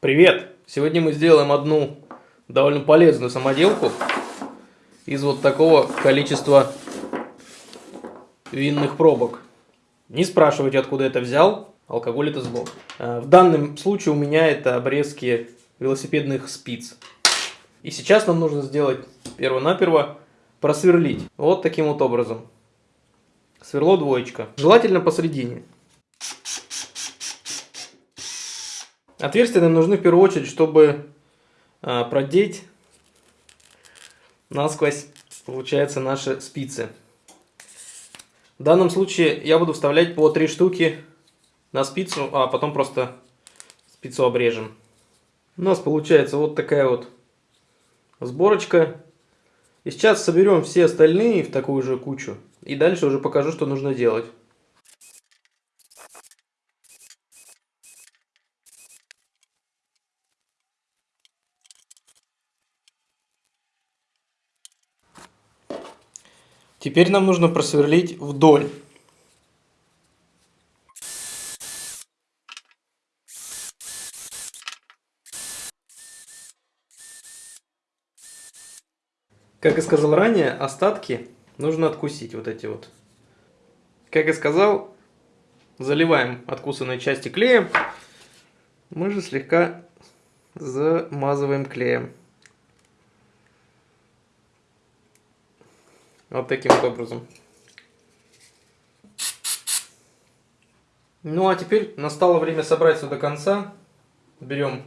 Привет! Сегодня мы сделаем одну довольно полезную самоделку из вот такого количества винных пробок. Не спрашивайте, откуда это взял, алкоголь это зло. А, в данном случае у меня это обрезки велосипедных спиц. И сейчас нам нужно сделать перво-наперво просверлить вот таким вот образом. Сверло двоечка. Желательно посередине. Отверстия нам нужны в первую очередь, чтобы а, продеть насквозь, получается, наши спицы. В данном случае я буду вставлять по три штуки на спицу, а потом просто спицу обрежем. У нас получается вот такая вот сборочка. И сейчас соберем все остальные в такую же кучу. И дальше уже покажу, что нужно делать. Теперь нам нужно просверлить вдоль. Как и сказал ранее, остатки нужно откусить, вот эти вот. Как и сказал, заливаем откусанные части клеем. Мы же слегка замазываем клеем. Вот таким вот образом. Ну а теперь настало время собрать все до конца. Берем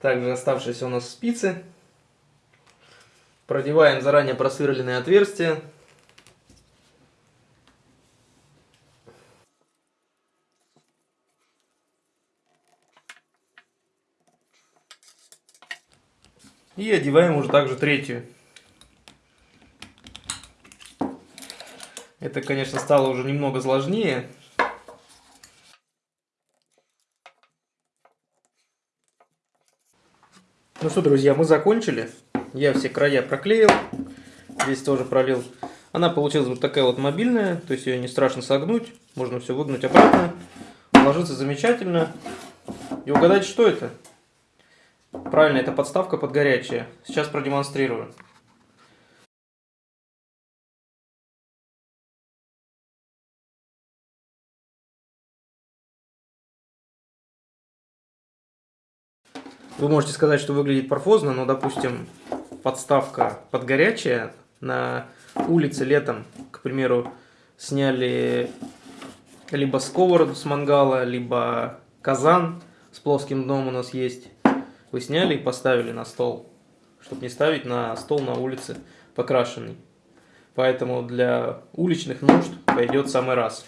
также оставшиеся у нас спицы. Продеваем заранее просверленные отверстия. И одеваем уже также третью. Это, конечно, стало уже немного сложнее. Ну что, друзья, мы закончили. Я все края проклеил. Здесь тоже пролил. Она получилась вот такая вот мобильная, то есть ее не страшно согнуть. Можно все выгнуть обратно. Ложится замечательно. И угадайте, что это? Правильно, это подставка под горячее. Сейчас продемонстрирую. Вы можете сказать, что выглядит парфозно, но, допустим, подставка под горячее на улице летом, к примеру, сняли либо сковороду с мангала, либо казан с плоским дном у нас есть. Вы сняли и поставили на стол, чтобы не ставить на стол на улице покрашенный. Поэтому для уличных нужд пойдет самый раз.